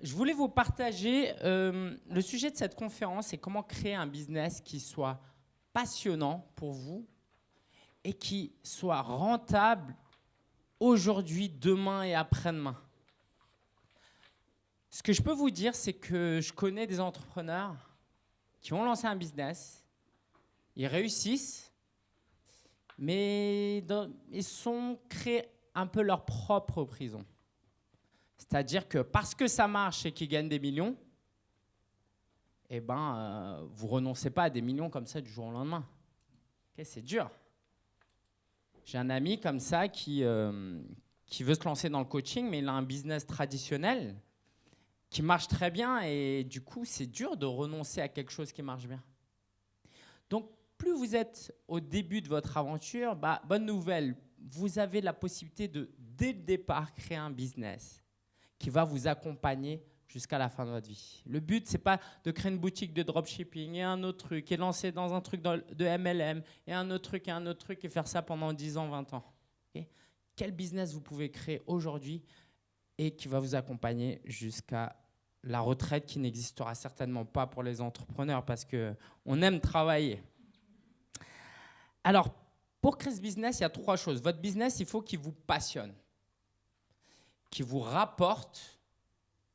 je voulais vous partager euh, le sujet de cette conférence, c'est comment créer un business qui soit passionnant pour vous et qui soit rentable aujourd'hui, demain et après-demain. Ce que je peux vous dire, c'est que je connais des entrepreneurs qui ont lancé un business, ils réussissent, mais ils sont créés un peu leur propre prison. C'est-à-dire que parce que ça marche et qu'ils gagnent des millions, eh ben, euh, vous renoncez pas à des millions comme ça du jour au lendemain. c'est dur. J'ai un ami comme ça qui, euh, qui veut se lancer dans le coaching, mais il a un business traditionnel qui marche très bien et du coup, c'est dur de renoncer à quelque chose qui marche bien. Donc, plus vous êtes au début de votre aventure, bah, bonne nouvelle, vous avez la possibilité de, dès le départ, créer un business qui va vous accompagner jusqu'à la fin de votre vie. Le but, c'est pas de créer une boutique de dropshipping et un autre truc, et lancer dans un truc de MLM, et un autre truc, et un autre truc, et faire ça pendant 10 ans, 20 ans. Quel business vous pouvez créer aujourd'hui et qui va vous accompagner jusqu'à la retraite qui n'existera certainement pas pour les entrepreneurs parce qu'on aime travailler. Alors, pour créer ce business, il y a trois choses. Votre business, il faut qu'il vous passionne, qu'il vous rapporte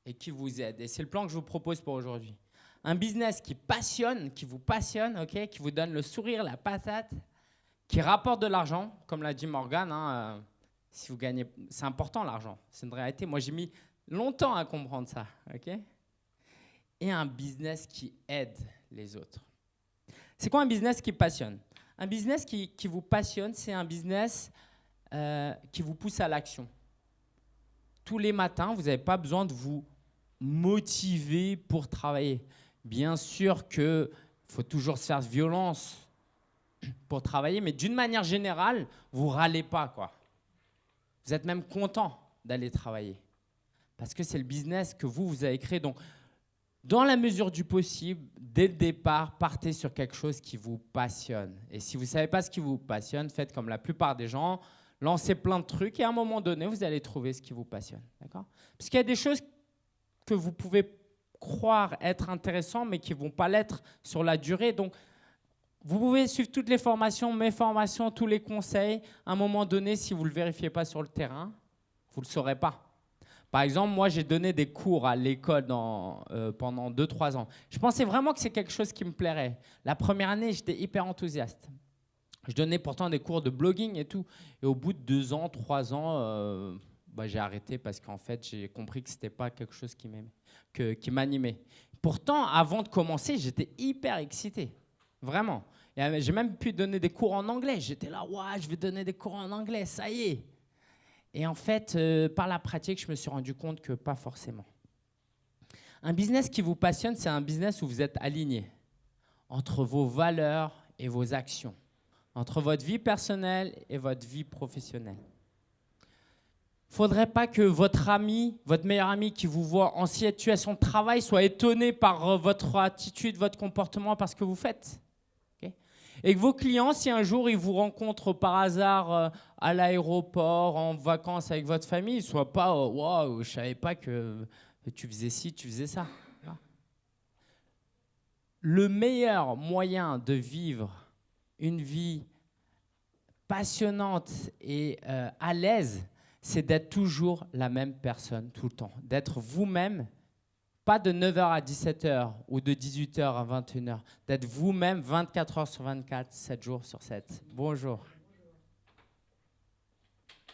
et qui vous aide. Et c'est le plan que je vous propose pour aujourd'hui. Un business qui passionne, qui vous passionne, ok, qui vous donne le sourire, la patate, qui rapporte de l'argent, comme l'a dit Morgan. Hein, euh, si vous gagnez, c'est important l'argent, c'est une réalité. Moi, j'ai mis longtemps à comprendre ça, ok Et un business qui aide les autres. C'est quoi un business qui passionne? Un business qui, qui vous passionne, c'est un business euh, qui vous pousse à l'action. Tous les matins, vous n'avez pas besoin de vous motiver pour travailler. Bien sûr qu'il faut toujours se faire violence pour travailler, mais d'une manière générale, vous râlez pas. quoi. Vous êtes même content d'aller travailler. Parce que c'est le business que vous, vous avez créé. Donc, dans la mesure du possible, dès le départ, partez sur quelque chose qui vous passionne. Et si vous ne savez pas ce qui vous passionne, faites comme la plupart des gens, lancez plein de trucs et à un moment donné, vous allez trouver ce qui vous passionne. Parce qu'il y a des choses que vous pouvez croire être intéressantes, mais qui ne vont pas l'être sur la durée. Donc, vous pouvez suivre toutes les formations, mes formations, tous les conseils. À un moment donné, si vous ne le vérifiez pas sur le terrain, vous ne le saurez pas. Par exemple, moi, j'ai donné des cours à l'école euh, pendant 2-3 ans. Je pensais vraiment que c'est quelque chose qui me plairait. La première année, j'étais hyper enthousiaste. Je donnais pourtant des cours de blogging et tout. Et au bout de 2 ans, 3 ans, euh, bah, j'ai arrêté parce qu'en fait, j'ai compris que ce n'était pas quelque chose qui m'animait. Pourtant, avant de commencer, j'étais hyper excité. Vraiment. J'ai même pu donner des cours en anglais. J'étais là, ouais, je vais donner des cours en anglais, ça y est. Et en fait, euh, par la pratique, je me suis rendu compte que pas forcément. Un business qui vous passionne, c'est un business où vous êtes aligné entre vos valeurs et vos actions, entre votre vie personnelle et votre vie professionnelle. Il ne faudrait pas que votre ami, votre meilleur ami qui vous voit en situation de travail soit étonné par euh, votre attitude, votre comportement, parce que vous faites. Et que vos clients, si un jour ils vous rencontrent par hasard euh, à l'aéroport, en vacances avec votre famille, ne soient pas euh, Waouh, je ne savais pas que tu faisais ci, tu faisais ça. Le meilleur moyen de vivre une vie passionnante et euh, à l'aise, c'est d'être toujours la même personne tout le temps, d'être vous-même pas de 9h à 17h ou de 18h à 21h, d'être vous-même 24 h sur 24, 7 jours sur 7. Bonjour.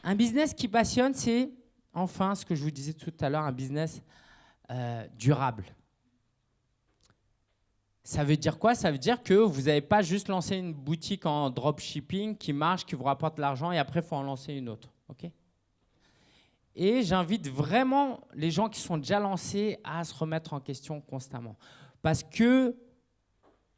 Un business qui passionne, c'est enfin ce que je vous disais tout à l'heure, un business euh, durable. Ça veut dire quoi? Ça veut dire que vous n'avez pas juste lancé une boutique en dropshipping qui marche, qui vous rapporte de l'argent et après il faut en lancer une autre. et j'invite vraiment les gens qui sont déjà lancés à se remettre en question constamment. Parce que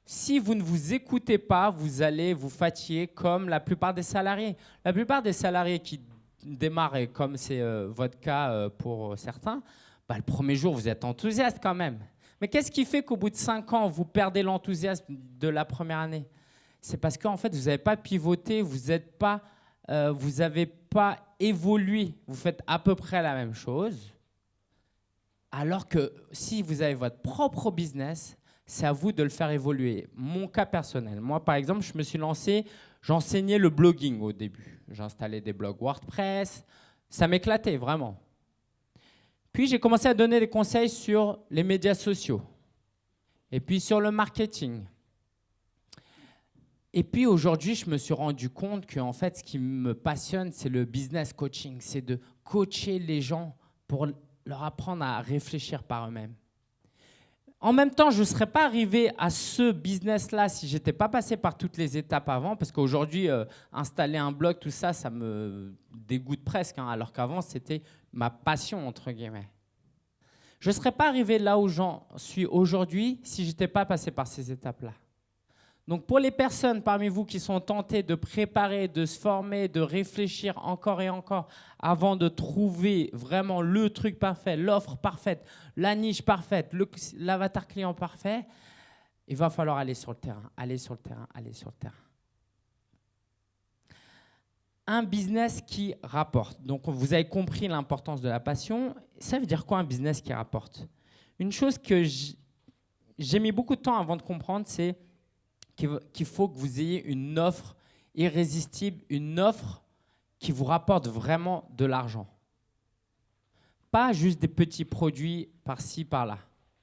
si vous ne vous écoutez pas, vous allez vous fatiguer comme la plupart des salariés. La plupart des salariés qui démarrent, comme c'est euh, votre cas euh, pour certains, bah, le premier jour, vous êtes enthousiaste quand même. Mais qu'est-ce qui fait qu'au bout de cinq ans, vous perdez l'enthousiasme de la première année? C'est parce qu'en fait, vous n'avez pas pivoté, vous n'êtes pas euh, vous n'avez pas évolué, vous faites à peu près la même chose. Alors que si vous avez votre propre business, c'est à vous de le faire évoluer. Mon cas personnel, moi par exemple, je me suis lancé, j'enseignais le blogging au début. J'installais des blogs WordPress, ça m'éclatait vraiment. Puis j'ai commencé à donner des conseils sur les médias sociaux et puis sur le marketing. Et puis aujourd'hui, je me suis rendu compte que en fait, ce qui me passionne, c'est le business coaching, c'est de coacher les gens pour leur apprendre à réfléchir par eux-mêmes. En même temps, je ne serais pas arrivé à ce business-là si je n'étais pas passé par toutes les étapes avant, parce qu'aujourd'hui, euh, installer un blog, tout ça, ça me dégoûte presque, hein, alors qu'avant, c'était ma passion, entre guillemets. Je ne serais pas arrivé là où j'en suis aujourd'hui si je n'étais pas passé par ces étapes-là. Donc pour les personnes parmi vous qui sont tentées de préparer, de se former, de réfléchir encore et encore avant de trouver vraiment le truc parfait, l'offre parfaite, la niche parfaite, l'avatar client parfait, il va falloir aller sur le terrain, aller sur le terrain, aller sur le terrain. Un business qui rapporte. Donc vous avez compris l'importance de la passion. Ça veut dire quoi un business qui rapporte? Une chose que j'ai mis beaucoup de temps avant de comprendre, c'est qu'il faut que vous ayez une offre irrésistible, une offre qui vous rapporte vraiment de l'argent. Pas juste des petits produits par-ci, par-là.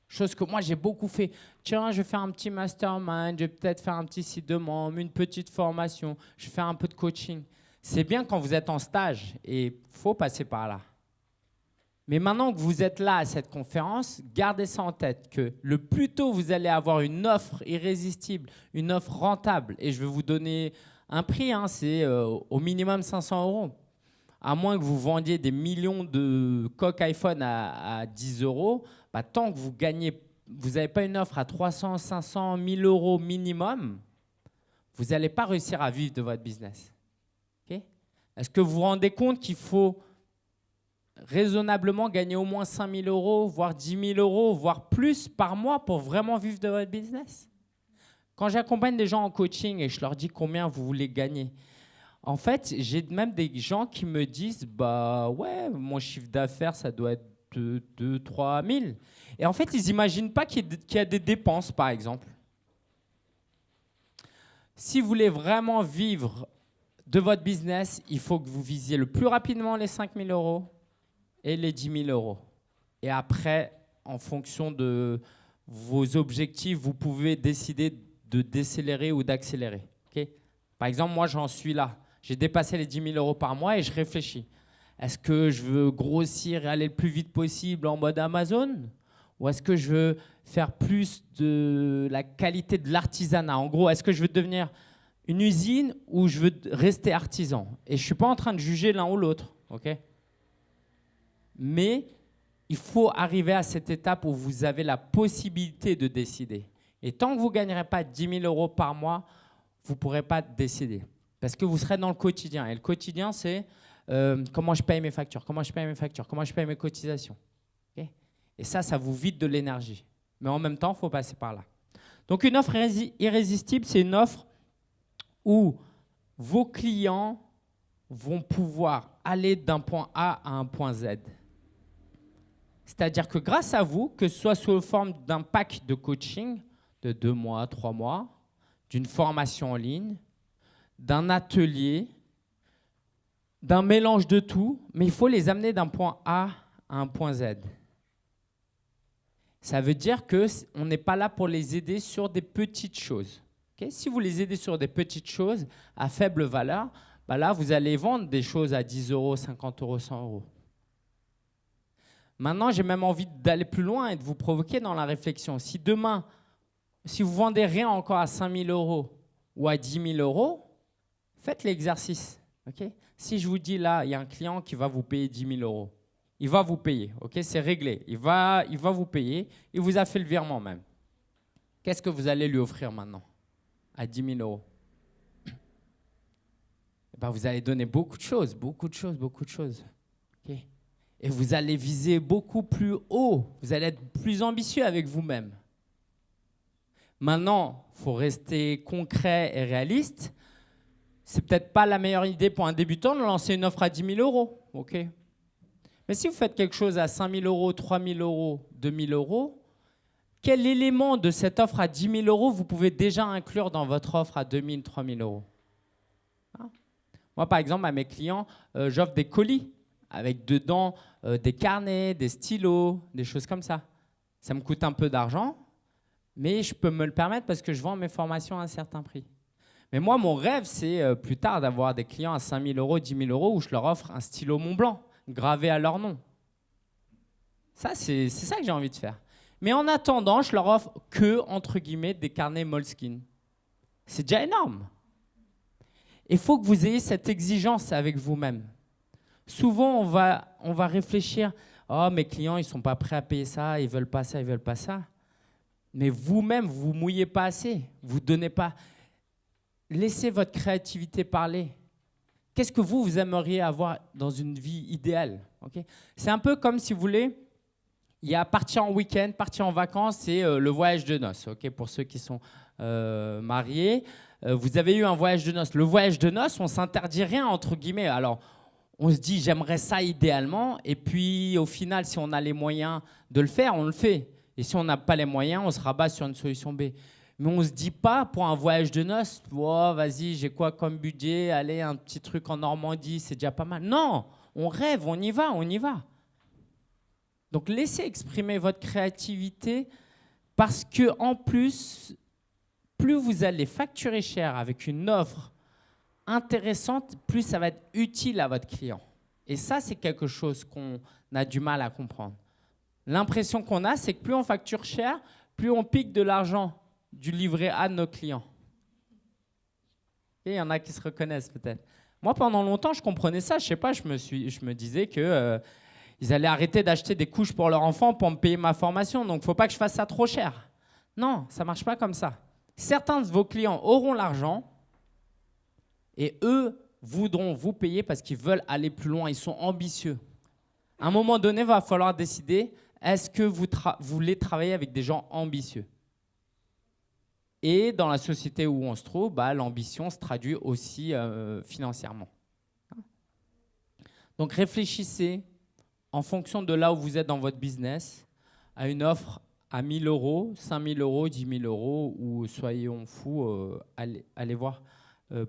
Chose que moi j'ai beaucoup fait. Tiens, je vais faire un petit mastermind, je vais peut-être faire un petit site de membre, une petite formation, je vais faire un peu de coaching. C'est bien quand vous êtes en stage et il faut passer par là. Mais maintenant que vous êtes là à cette conférence, gardez ça en tête, que le plus tôt vous allez avoir une offre irrésistible, une offre rentable, et je vais vous donner un prix, hein, c'est euh, au minimum 500 euros. À moins que vous vendiez des millions de coques iPhone à, 10 euros, bah, tant que vous vous n'avez pas une offre à 300, 500, 1000 euros minimum, vous n'allez pas réussir à vivre de votre business. Est-ce que vous vous rendez compte qu'il faut raisonnablement gagner au moins 5 000 euros, voire 10 000 euros, voire plus par mois pour vraiment vivre de votre business Quand j'accompagne des gens en coaching et je leur dis combien vous voulez gagner, en fait, j'ai même des gens qui me disent bah ouais, mon chiffre d'affaires, ça doit être 2, 3 000. Et en fait, ils n'imaginent pas qu'il y a des dépenses, par exemple. Si vous voulez vraiment vivre de votre business, il faut que vous visiez le plus rapidement les 5 000 euros et les 10 000 euros. Et après, en fonction de vos objectifs, vous pouvez décider de décélérer ou d'accélérer. par exemple, moi, j'en suis là. J'ai dépassé les 10 000 euros par mois et je réfléchis. Est-ce que je veux grossir et aller le plus vite possible en mode Amazon? Ou est-ce que je veux faire plus de la qualité de l'artisanat? En gros, est-ce que je veux devenir une usine ou je veux rester artisan? Et je ne suis pas en train de juger l'un ou l'autre. Mais il faut arriver à cette étape où vous avez la possibilité de décider. Et tant que vous ne gagnerez pas 10 000 euros par mois, vous ne pourrez pas décider. Parce que vous serez dans le quotidien. Et le quotidien, c'est euh, comment je paye mes factures, comment je paye mes factures, comment je paye mes cotisations. et ça, ça vous vide de l'énergie. Mais en même temps, il faut passer par là. Donc une offre irrésistible, c'est une offre où vos clients vont pouvoir aller d'un point A à un point Z. C'est-à-dire que grâce à vous, que ce soit sous forme d'un pack de coaching de deux mois, trois mois, d'une formation en ligne, d'un atelier, d'un mélange de tout, mais il faut les amener d'un point A à un point Z. Ça veut dire qu'on n'est pas là pour les aider sur des petites choses. si vous les aidez sur des petites choses à faible valeur, bah là, vous allez vendre des choses à 10 euros, 50 euros, 100 euros. Maintenant, j'ai même envie d'aller plus loin et de vous provoquer dans la réflexion. Si demain, si vous vendez rien encore à 5 000 euros ou à 10 000 euros, faites l'exercice. si je vous dis là, il y a un client qui va vous payer 10 000 euros, il va vous payer. C'est réglé. Il va, il va vous payer. Il vous a fait le virement même. Qu'est-ce que vous allez lui offrir maintenant à 10 000 euros? Eh ben, Vous allez donner beaucoup de choses, beaucoup de choses, beaucoup de choses. Et vous allez viser beaucoup plus haut. Vous allez être plus ambitieux avec vous-même. Maintenant, il faut rester concret et réaliste. C'est peut-être pas la meilleure idée pour un débutant de lancer une offre à 10 000 euros. ok? Mais si vous faites quelque chose à 5 000 euros, 3 000 euros, 2 000 euros, quel élément de cette offre à 10 000 euros vous pouvez déjà inclure dans votre offre à 2 000, 3 000 euros? Hein? Moi, par exemple, à mes clients, euh, j'offre des colis avec dedans euh, des carnets, des stylos, des choses comme ça. Ça me coûte un peu d'argent, mais je peux me le permettre parce que je vends mes formations à un certain prix. Mais moi, mon rêve, c'est euh, plus tard d'avoir des clients à 5 000 euros, 10 000 euros où je leur offre un stylo Mont Blanc gravé à leur nom. Ça, c'est ça que j'ai envie de faire. Mais en attendant, je leur offre que, entre guillemets, des carnets Moleskine. C'est déjà énorme. Il faut que vous ayez cette exigence avec vous-même. Souvent, on va, on va réfléchir, oh, mes clients, ils ne sont pas prêts à payer ça, ils veulent pas ça, ils veulent pas ça. Mais vous-même, vous ne mouillez pas assez, vous donnez pas. Laissez votre créativité parler. Qu'est-ce que vous, vous aimeriez avoir dans une vie idéale C'est un peu comme si vous voulez, il y a partir en week-end, partir en vacances, c'est euh, le voyage de noces. Pour ceux qui sont euh, mariés, euh, vous avez eu un voyage de noces. Le voyage de noces, on s'interdit rien entre guillemets. Alors, on se dit j'aimerais ça idéalement, et puis au final, si on a les moyens de le faire, on le fait. Et si on n'a pas les moyens, on se rabat sur une solution B. Mais on ne se dit pas pour un voyage de noces, oh, vas-y, j'ai quoi comme budget, allez, un petit truc en Normandie, c'est déjà pas mal. Non, on rêve, on y va, on y va. Donc laissez exprimer votre créativité parce que en plus, plus vous allez facturer cher avec une offre intéressante, plus ça va être utile à votre client. Et ça, c'est quelque chose qu'on a du mal à comprendre. L'impression qu'on a, c'est que plus on facture cher, plus on pique de l'argent du livret A de nos clients. Et il y en a qui se reconnaissent peut-être. Moi, pendant longtemps, je comprenais ça. Je sais pas, je me, suis, je me disais que euh, ils allaient arrêter d'acheter des couches pour leurs enfants pour me payer ma formation. Donc, faut pas que je fasse ça trop cher. Non, ça marche pas comme ça. Certains de vos clients auront l'argent et eux voudront vous payer parce qu'ils veulent aller plus loin. Ils sont ambitieux. À un moment donné, il va falloir décider est-ce que vous, voulez travailler avec des gens ambitieux? Et dans la société où on se trouve, bah, l'ambition se traduit aussi euh, financièrement. Donc réfléchissez en fonction de là où vous êtes dans votre business, à une offre à 1000 euros, 5000 euros, 10 000 euros, ou soyons fous, euh, allez, voir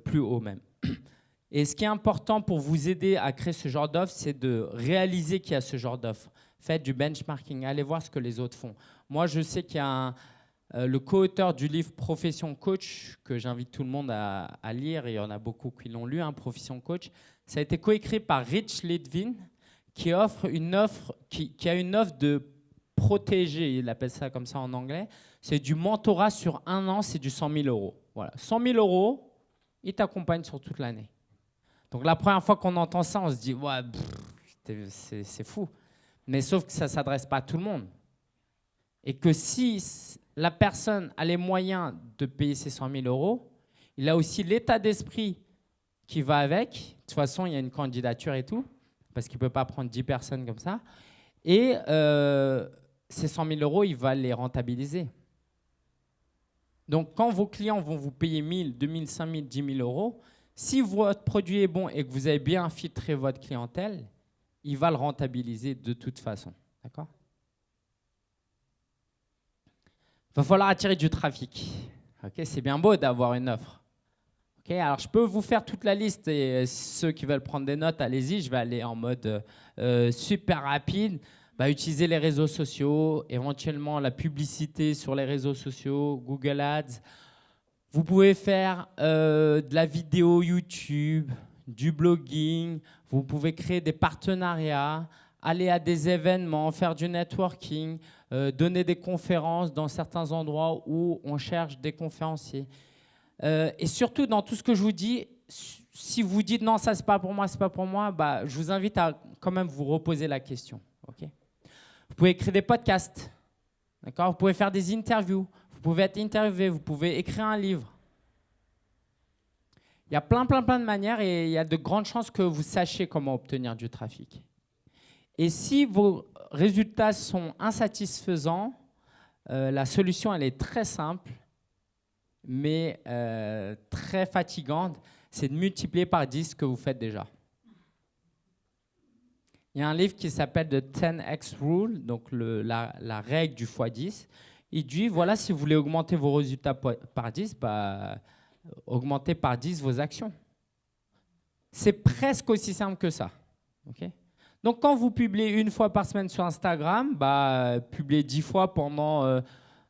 plus haut même. Et ce qui est important pour vous aider à créer ce genre d'offre, c'est de réaliser qu'il y a ce genre d'offre. Faites du benchmarking, allez voir ce que les autres font. Moi, je sais qu'il y a euh, le co-auteur du livre Profession Coach, que j'invite tout le monde à, à, lire, et il y en a beaucoup qui l'ont lu, hein, Profession Coach. Ça a été coécrit par Rich Litvin, qui offre une offre, qui, a une offre de protéger, il appelle ça comme ça en anglais. C'est du mentorat sur un an, c'est du 100 000 euros. Voilà, 100 000 euros, il t'accompagne sur toute l'année. Donc la première fois qu'on entend ça, on se dit, ouais, c'est fou. Mais sauf que ça ne s'adresse pas à tout le monde. Et que si la personne a les moyens de payer ces 100 000 euros, il a aussi l'état d'esprit qui va avec. De toute façon, il y a une candidature et tout parce qu'il ne peut pas prendre 10 personnes comme ça. Et euh, ces 100 000 euros, il va les rentabiliser. Donc, quand vos clients vont vous payer 1000, 2000, 5000, 10 000 euros, si votre produit est bon et que vous avez bien filtré votre clientèle, il va le rentabiliser de toute façon. D'accord? Il va falloir attirer du trafic. Ok, C'est bien beau d'avoir une offre alors je peux vous faire toute la liste et euh, ceux qui veulent prendre des notes, allez-y, je vais aller en mode euh, euh, super rapide. Bah, utiliser les réseaux sociaux, éventuellement la publicité sur les réseaux sociaux, Google Ads. Vous pouvez faire de la vidéo YouTube, du blogging, vous pouvez créer des partenariats, aller à des événements, faire du networking, donner des conférences dans certains endroits où on cherche des conférenciers. Euh, et surtout, dans tout ce que je vous dis, si vous dites non, ça c'est pas pour moi, c'est pas pour moi, bah, je vous invite à quand même vous reposer la question. ok? Pouvez écrire des podcasts, d'accord? Vous pouvez faire des interviews, vous pouvez être interviewé, vous pouvez écrire un livre. Il y a plein, plein, plein de manières et il y a de grandes chances que vous sachiez comment obtenir du trafic. Et si vos résultats sont insatisfaisants, euh, la solution, elle est très simple mais euh, très fatigante, c'est de multiplier par 10 ce que vous faites déjà. Il y a un livre qui s'appelle The 10x Rule, donc la, règle du x10. Il dit, voilà, si vous voulez augmenter vos résultats par 10, bah, augmentez par 10 vos actions. C'est presque aussi simple que ça. donc quand vous publiez une fois par semaine sur Instagram, bah, publiez 10 fois pendant euh,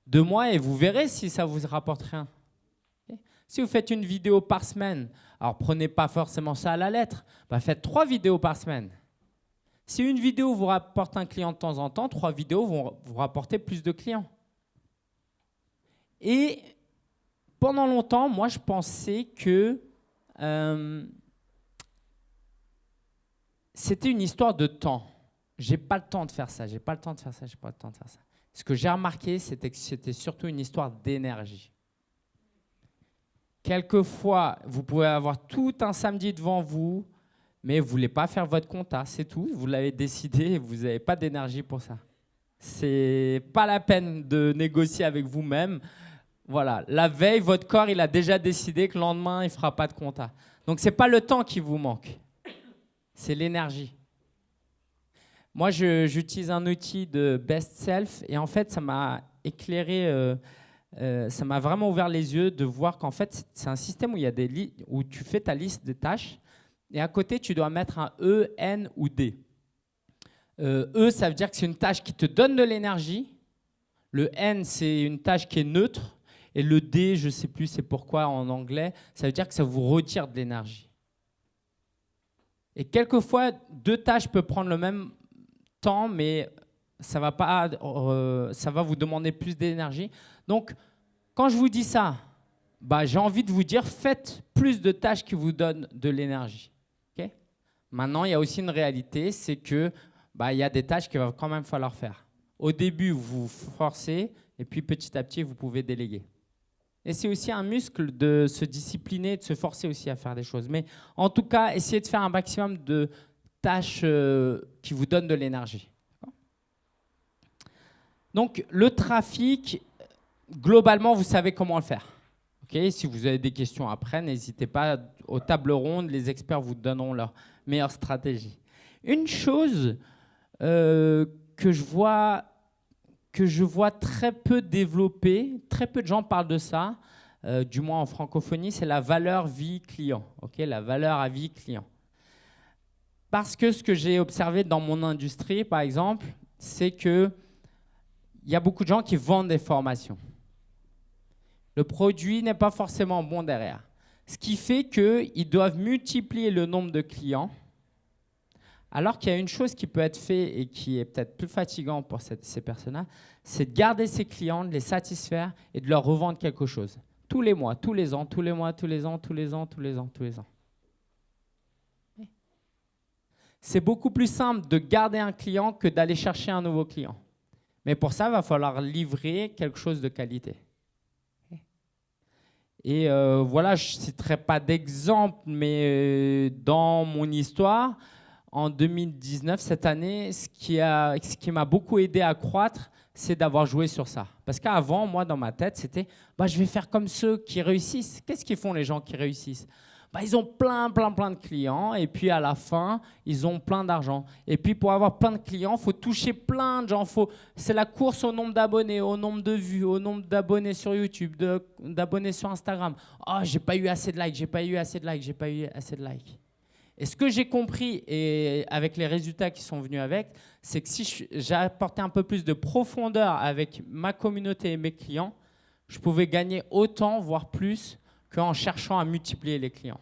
deux mois et vous verrez si ça vous rapporte rien. Si vous faites une vidéo par semaine, alors prenez pas forcément ça à la lettre, bah, faites trois vidéos par semaine. Si une vidéo vous rapporte un client de temps en temps, trois vidéos vont vous rapporter plus de clients. Et pendant longtemps, moi, je pensais que euh, c'était une histoire de temps. J'ai pas le temps de faire ça, j'ai pas le temps de faire ça, j'ai pas le temps de faire ça. Ce que j'ai remarqué, c'était que c'était surtout une histoire d'énergie. Quelquefois, vous pouvez avoir tout un samedi devant vous, mais vous ne voulez pas faire votre compta, c'est tout. Vous l'avez décidé vous n'avez pas d'énergie pour ça. C'est pas la peine de négocier avec vous-même. Voilà, la veille, votre corps, il a déjà décidé que le lendemain, il ne fera pas de compta. Donc, ce n'est pas le temps qui vous manque, c'est l'énergie. Moi, j'utilise un outil de Best Self et en fait, ça m'a éclairé, euh, euh, ça m'a vraiment ouvert les yeux de voir qu'en fait, c'est un système où, il y a des où tu fais ta liste de tâches et à côté, tu dois mettre un E, N ou D. Euh, e, ça veut dire que c'est une tâche qui te donne de l'énergie. Le N, c'est une tâche qui est neutre. Et le D, je ne sais plus c'est pourquoi en anglais, ça veut dire que ça vous retire de l'énergie. Et quelquefois, deux tâches peuvent prendre le même temps, mais ça va, pas, euh, ça va vous demander plus d'énergie. Donc, quand je vous dis ça, bah, j'ai envie de vous dire, faites plus de tâches qui vous donnent de l'énergie. Maintenant, il y a aussi une réalité, c'est que bah, il y a des tâches qu'il va quand même falloir faire. Au début, vous forcez, et puis petit à petit, vous pouvez déléguer. Et c'est aussi un muscle de se discipliner, de se forcer aussi à faire des choses. Mais en tout cas, essayez de faire un maximum de tâches euh, qui vous donnent de l'énergie. Donc, le trafic, globalement, vous savez comment le faire. si vous avez des questions après, n'hésitez pas aux tables rondes, les experts vous donneront leur meilleure stratégie. Une chose euh, que, je vois, que je vois très peu développée, très peu de gens parlent de ça, euh, du moins en francophonie, c'est la valeur vie client. la valeur à vie client. Parce que ce que j'ai observé dans mon industrie, par exemple, c'est qu'il y a beaucoup de gens qui vendent des formations. Le produit n'est pas forcément bon derrière. Ce qui fait qu'ils doivent multiplier le nombre de clients, alors qu'il y a une chose qui peut être faite et qui est peut-être plus fatigant pour ces personnes-là, c'est de garder ces clients, de les satisfaire et de leur revendre quelque chose. Tous les mois, tous les ans, tous les mois, tous les ans, tous les ans, tous les ans, tous les ans. C'est beaucoup plus simple de garder un client que d'aller chercher un nouveau client. Mais pour ça, il va falloir livrer quelque chose de qualité. Et euh, voilà, je ne citerai pas d'exemple, mais euh, dans mon histoire, en 2019, cette année, ce qui, m'a beaucoup aidé à croître, c'est d'avoir joué sur ça. Parce qu'avant, moi, dans ma tête, c'était bah, je vais faire comme ceux qui réussissent. Qu'est-ce qu'ils font les gens qui réussissent? Bah, ils ont plein, plein, plein de clients. Et puis à la fin, ils ont plein d'argent. Et puis pour avoir plein de clients, il faut toucher plein de gens. C'est la course au nombre d'abonnés, au nombre de vues, au nombre d'abonnés sur YouTube, d'abonnés sur Instagram. Oh, j'ai pas eu assez de likes, j'ai pas eu assez de likes, j'ai pas eu assez de likes. Et ce que j'ai compris, avec les résultats qui sont venus avec, c'est que si j'ai apporté un peu plus de profondeur avec ma communauté et mes clients, je pouvais gagner autant, voire plus, qu'en cherchant à multiplier les clients.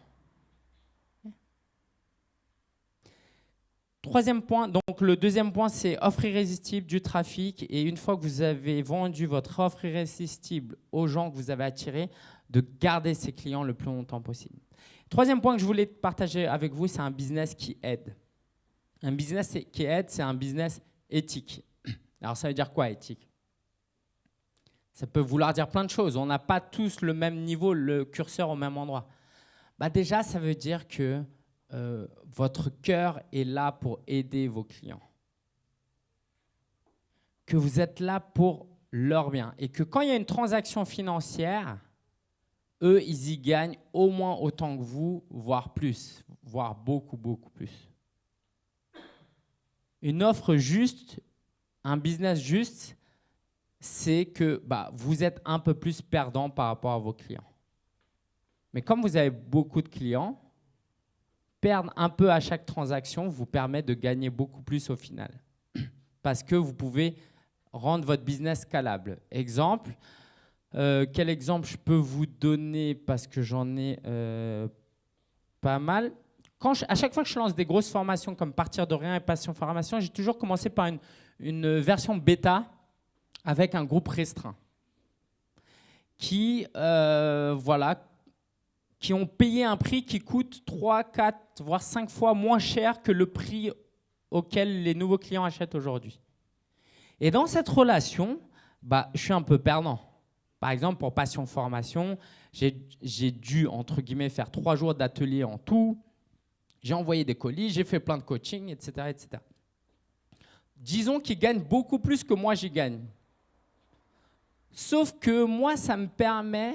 Troisième point, donc le deuxième point, c'est offre irrésistible du trafic. Et une fois que vous avez vendu votre offre irrésistible aux gens que vous avez attirés, de garder ces clients le plus longtemps possible. Troisième point que je voulais partager avec vous, c'est un business qui aide. Un business qui aide, c'est un business éthique. Alors ça veut dire quoi éthique? Ça peut vouloir dire plein de choses. On n'a pas tous le même niveau, le curseur au même endroit. Bah déjà, ça veut dire que euh, votre cœur est là pour aider vos clients. Que vous êtes là pour leur bien. Et que quand il y a une transaction financière, eux, ils y gagnent au moins autant que vous, voire plus, voire beaucoup, beaucoup plus. Une offre juste, un business juste, c'est que bah, vous êtes un peu plus perdant par rapport à vos clients. Mais comme vous avez beaucoup de clients, perdre un peu à chaque transaction vous permet de gagner beaucoup plus au final. Parce que vous pouvez rendre votre business scalable. Exemple, euh, quel exemple je peux vous donner parce que j'en ai euh, pas mal Quand À chaque fois que je lance des grosses formations comme Partir de rien et Passion Formation, j'ai toujours commencé par une, une, version bêta avec un groupe restreint qui, euh, voilà, qui ont payé un prix qui coûte 3, 4, voire 5 fois moins cher que le prix auquel les nouveaux clients achètent aujourd'hui. Et dans cette relation, bah, je suis un peu perdant. Par exemple, pour Passion Formation, j'ai dû, entre guillemets, faire trois jours d'atelier en tout. J'ai envoyé des colis, j'ai fait plein de coaching, etc. etc. Disons qu'ils gagnent beaucoup plus que moi, j'y gagne. Sauf que moi, ça me permet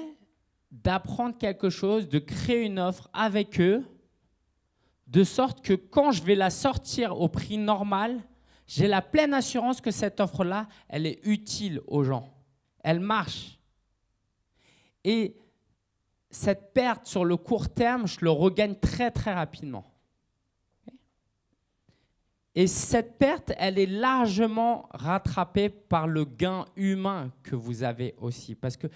d'apprendre quelque chose, de créer une offre avec eux, de sorte que quand je vais la sortir au prix normal, j'ai la pleine assurance que cette offre-là, elle est utile aux gens. Elle marche. Et cette perte sur le court terme, je le regagne très très rapidement. Et cette perte, elle est largement rattrapée par le gain humain que vous avez aussi. Parce que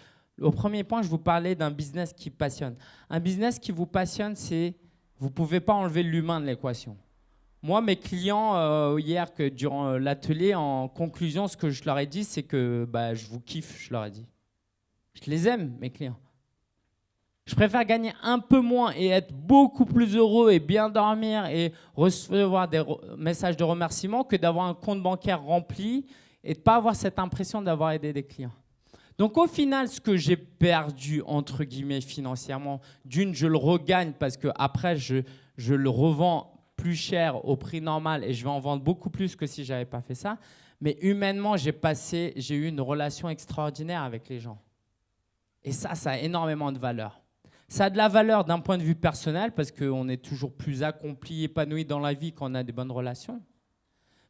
au premier point, je vous parlais d'un business qui passionne. Un business qui vous passionne, c'est vous ne pouvez pas enlever l'humain de l'équation. Moi, mes clients, euh, hier, que durant euh, l'atelier, en conclusion, ce que je leur ai dit, c'est que bah, je vous kiffe, je leur ai dit. Je les aime, mes clients. Je préfère gagner un peu moins et être beaucoup plus heureux et bien dormir et recevoir des messages de remerciement que d'avoir un compte bancaire rempli et de ne pas avoir cette impression d'avoir aidé des clients. Donc au final, ce que j'ai perdu, entre guillemets, financièrement, d'une, je le regagne parce que après je, je le revends plus cher au prix normal et je vais en vendre beaucoup plus que si je n'avais pas fait ça. Mais humainement, j'ai passé, j'ai eu une relation extraordinaire avec les gens. Et ça, ça a énormément de valeur. Ça a de la valeur d'un point de vue personnel parce qu'on est toujours plus accompli, épanoui dans la vie quand on a des bonnes relations.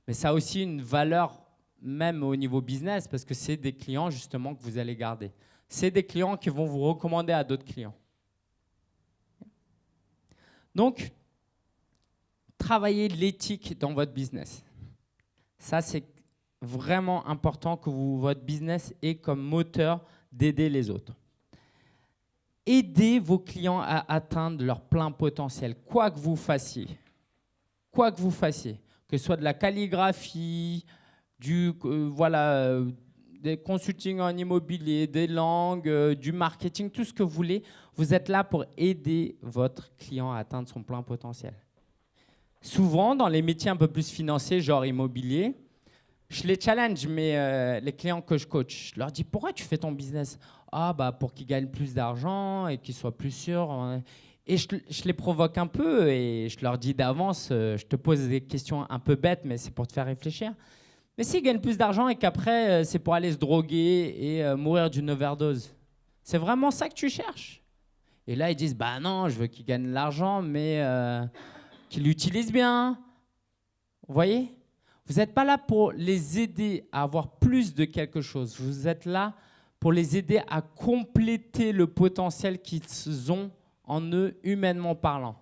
Mais ça a aussi une valeur même au niveau business, parce que c'est des clients justement que vous allez garder. C'est des clients qui vont vous recommander à d'autres clients. Donc, travaillez l'éthique dans votre business. Ça, c'est vraiment important que votre business ait comme moteur d'aider les autres. Aidez vos clients à atteindre leur plein potentiel, quoi que vous fassiez. Quoi que vous fassiez, que ce soit de la calligraphie, du, euh, voilà, euh, des consulting en immobilier, des langues, euh, du marketing, tout ce que vous voulez. Vous êtes là pour aider votre client à atteindre son plein potentiel. Souvent, dans les métiers un peu plus financiers, genre immobilier, je les challenge, mais les clients que je coach, je leur dis pourquoi tu fais ton business? Ah, bah pour qu'ils gagnent plus d'argent et qu'ils soient plus sûrs. Et je, les provoque un peu et je leur dis d'avance, je te pose des questions un peu bêtes, mais c'est pour te faire réfléchir. Mais s'ils gagnent plus d'argent et qu'après, euh, c'est pour aller se droguer et euh, mourir d'une overdose, c'est vraiment ça que tu cherches? Et là, ils disent, bah non, je veux qu'ils gagnent l'argent, mais euh, qu'ils l'utilisent bien. Vous voyez? Vous n'êtes pas là pour les aider à avoir plus de quelque chose. Vous êtes là pour les aider à compléter le potentiel qu'ils ont en eux, humainement parlant.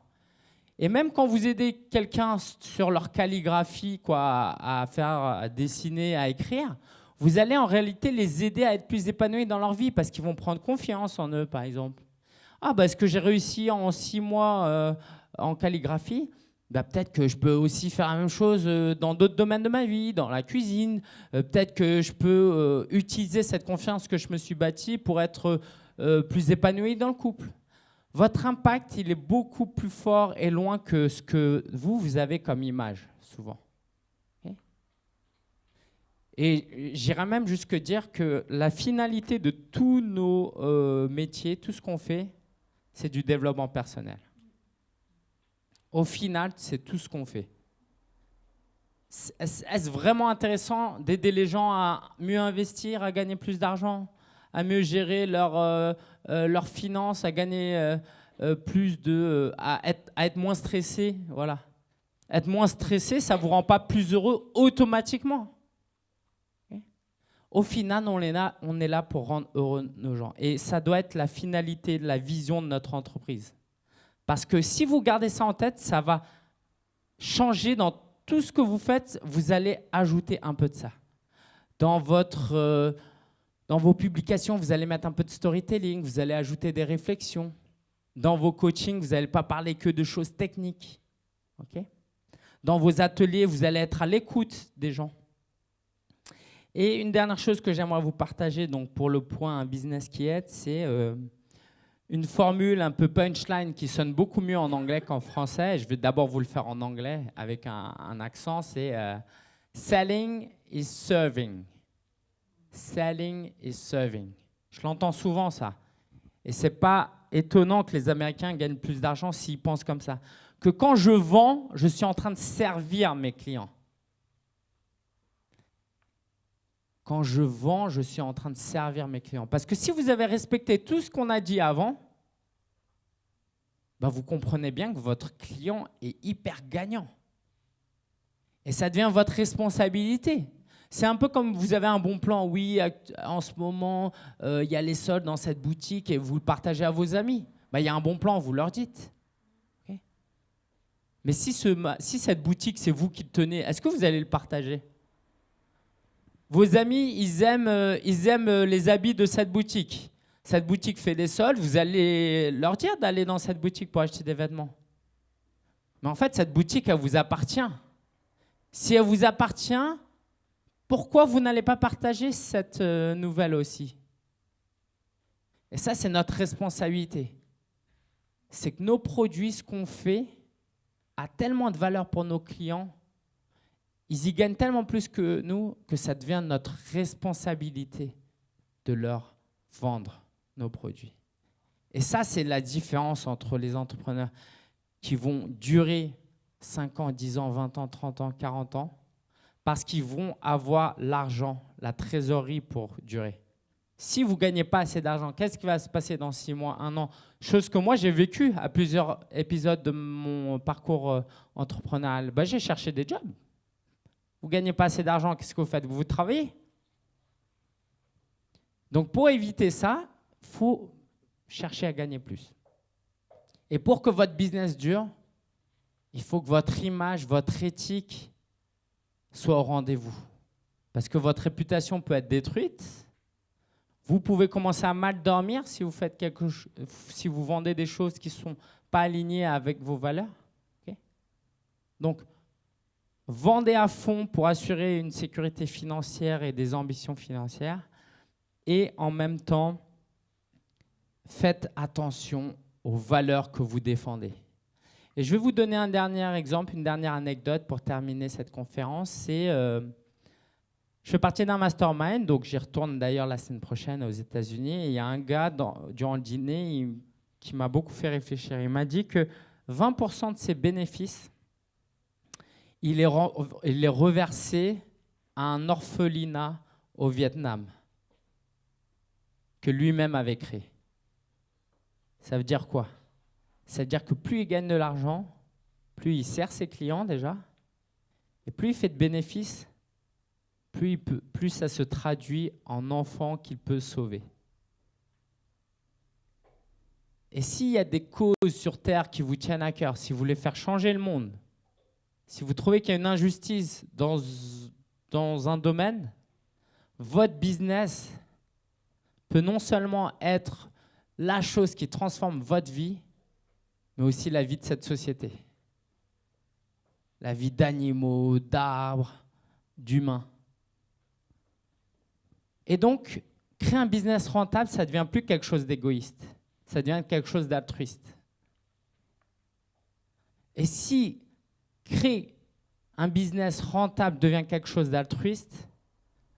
Et même quand vous aidez quelqu'un sur leur calligraphie, quoi, à faire, à dessiner, à écrire, vous allez en réalité les aider à être plus épanouis dans leur vie parce qu'ils vont prendre confiance en eux, par exemple. Ah, bah, est-ce que j'ai réussi en six mois euh, en calligraphie? Bah, Peut-être que je peux aussi faire la même chose euh, dans d'autres domaines de ma vie, dans la cuisine. Euh, peut-être que je peux utiliser cette confiance que je me suis bâtie pour être plus épanoui dans le couple votre impact, il est beaucoup plus fort et loin que ce que vous, vous avez comme image, souvent. Et j'irais même jusque dire que la finalité de tous nos euh, métiers, tout ce qu'on fait, c'est du développement personnel. Au final, c'est tout ce qu'on fait. Est-ce vraiment intéressant d'aider les gens à mieux investir, à gagner plus d'argent à mieux gérer leurs euh, euh, leurs finances, à gagner euh, plus de, à être moins stressé, voilà. être moins stressé, ça ne vous rend pas plus heureux automatiquement. Au final, on est, là, on est là pour rendre heureux nos gens. Et ça doit être la finalité, la vision de notre entreprise. Parce que si vous gardez ça en tête, ça va changer dans tout ce que vous faites. Vous allez ajouter un peu de ça. Dans, votre, euh, dans vos publications, vous allez mettre un peu de storytelling, vous allez ajouter des réflexions. Dans vos coachings, vous n'allez pas parler que de choses techniques. Dans vos ateliers, vous allez être à l'écoute des gens. Et une dernière chose que j'aimerais vous partager donc pour le point business qui aide, c'est euh, une formule un peu punchline qui sonne beaucoup mieux en anglais qu'en français. Je vais d'abord vous le faire en anglais avec un, accent. C'est euh, selling is serving. Selling is serving. Je l'entends souvent ça. Et c'est pas étonnant que les Américains gagnent plus d'argent s'ils pensent comme ça. Que quand je vends, je suis en train de servir mes clients. Quand je vends, je suis en train de servir mes clients. Parce que si vous avez respecté tout ce qu'on a dit avant, ben vous comprenez bien que votre client est hyper gagnant. Et ça devient votre responsabilité. C'est un peu comme vous avez un bon plan. Oui, en ce moment, euh, il y a les soldes dans cette boutique et vous le partagez à vos amis. Ben, il y a un bon plan, vous leur dites. Mais si, ce, si cette boutique, c'est vous qui le tenez, est-ce que vous allez le partager? Vos amis, ils aiment, euh, ils aiment euh, les habits de cette boutique. Cette boutique fait des soldes, vous allez leur dire d'aller dans cette boutique pour acheter des vêtements. Mais en fait, cette boutique, elle vous appartient. Si elle vous appartient, pourquoi vous n'allez pas partager cette euh, nouvelle aussi? Et ça, c'est notre responsabilité. C'est que nos produits, ce qu'on fait, a tellement de valeur pour nos clients, ils y gagnent tellement plus que nous que ça devient notre responsabilité de leur vendre nos produits. Et ça, c'est la différence entre les entrepreneurs qui vont durer 5 ans, 10 ans, 20 ans, 30 ans, 40 ans parce qu'ils vont avoir l'argent, la trésorerie pour durer. Si vous ne gagnez pas assez d'argent, qu'est-ce qui va se passer dans six mois, un an? Chose que moi, j'ai vécu à plusieurs épisodes de mon parcours euh, entrepreneurial. Ben, j'ai cherché des jobs. Vous ne gagnez pas assez d'argent, qu'est-ce que vous faites? Vous vous travaillez? Donc, pour éviter ça, il faut chercher à gagner plus. Et pour que votre business dure, il faut que votre image, votre éthique, soit au rendez-vous. Parce que votre réputation peut être détruite. Vous pouvez commencer à mal dormir si vous, faites quelque si vous vendez des choses qui ne sont pas alignées avec vos valeurs. Donc, vendez à fond pour assurer une sécurité financière et des ambitions financières. Et en même temps, faites attention aux valeurs que vous défendez. Et je vais vous donner un dernier exemple, une dernière anecdote pour terminer cette conférence. C'est, euh, je fais partie d'un mastermind, donc j'y retourne d'ailleurs la semaine prochaine aux États-Unis. Il y a un gars durant le dîner qui m'a beaucoup fait réfléchir. Il m'a dit que 20% de ses bénéfices, il est, reversé à un orphelinat au Vietnam que lui-même avait créé. Ça veut dire quoi? C'est-à-dire que plus il gagne de l'argent, plus il sert ses clients déjà, et plus il fait de bénéfices, plus, plus ça se traduit en enfants qu'il peut sauver. Et s'il y a des causes sur Terre qui vous tiennent à cœur, si vous voulez faire changer le monde, si vous trouvez qu'il y a une injustice dans, dans un domaine, votre business peut non seulement être la chose qui transforme votre vie, mais aussi la vie de cette société. La vie d'animaux, d'arbres, d'humains. Et donc, créer un business rentable, ça ne devient plus quelque chose d'égoïste, ça devient quelque chose d'altruiste. Et si créer un business rentable devient quelque chose d'altruiste,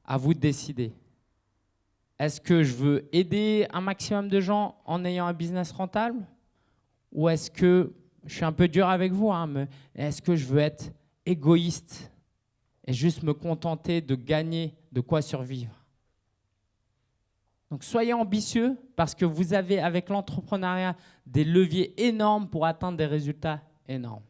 à vous de décider. Est-ce que je veux aider un maximum de gens en ayant un business rentable? Ou est-ce que, je suis un peu dur avec vous, hein, mais est-ce que je veux être égoïste et juste me contenter de gagner de quoi survivre? Donc soyez ambitieux parce que vous avez avec l'entrepreneuriat des leviers énormes pour atteindre des résultats énormes.